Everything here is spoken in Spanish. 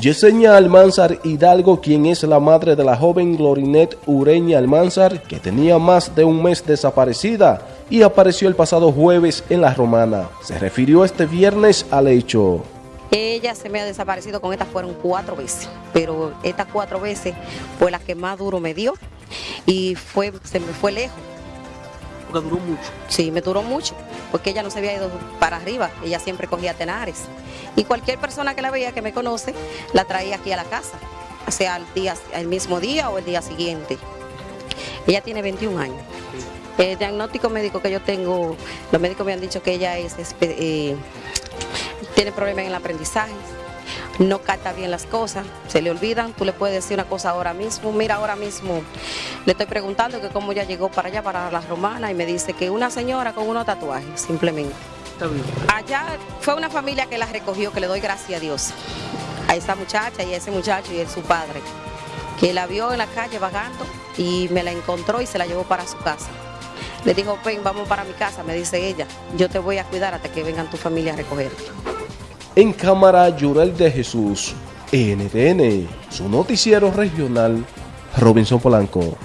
Yesenia Almanzar Hidalgo, quien es la madre de la joven Glorinet Ureña Almanzar, que tenía más de un mes desaparecida y apareció el pasado jueves en La Romana. Se refirió este viernes al hecho. Ella se me ha desaparecido con estas fueron cuatro veces, pero estas cuatro veces fue la que más duro me dio y fue, se me fue lejos. Porque duró mucho. Sí, me duró mucho, porque ella no se había ido para arriba, ella siempre cogía tenares. Y cualquier persona que la veía, que me conoce, la traía aquí a la casa, sea el, día, el mismo día o el día siguiente. Ella tiene 21 años. El diagnóstico médico que yo tengo, los médicos me han dicho que ella es, eh, tiene problemas en el aprendizaje, no capta bien las cosas, se le olvidan, tú le puedes decir una cosa ahora mismo, mira ahora mismo, le estoy preguntando que cómo ya llegó para allá, para las romanas, y me dice que una señora con unos tatuajes, simplemente. Allá fue una familia que la recogió, que le doy gracias a Dios, a esa muchacha y a ese muchacho y a su padre, que la vio en la calle vagando y me la encontró y se la llevó para su casa. Le dijo, ven, vamos para mi casa, me dice ella, yo te voy a cuidar hasta que vengan tu familia a recogerte. En cámara, Yurel de Jesús, NTN, su noticiero regional, Robinson Polanco.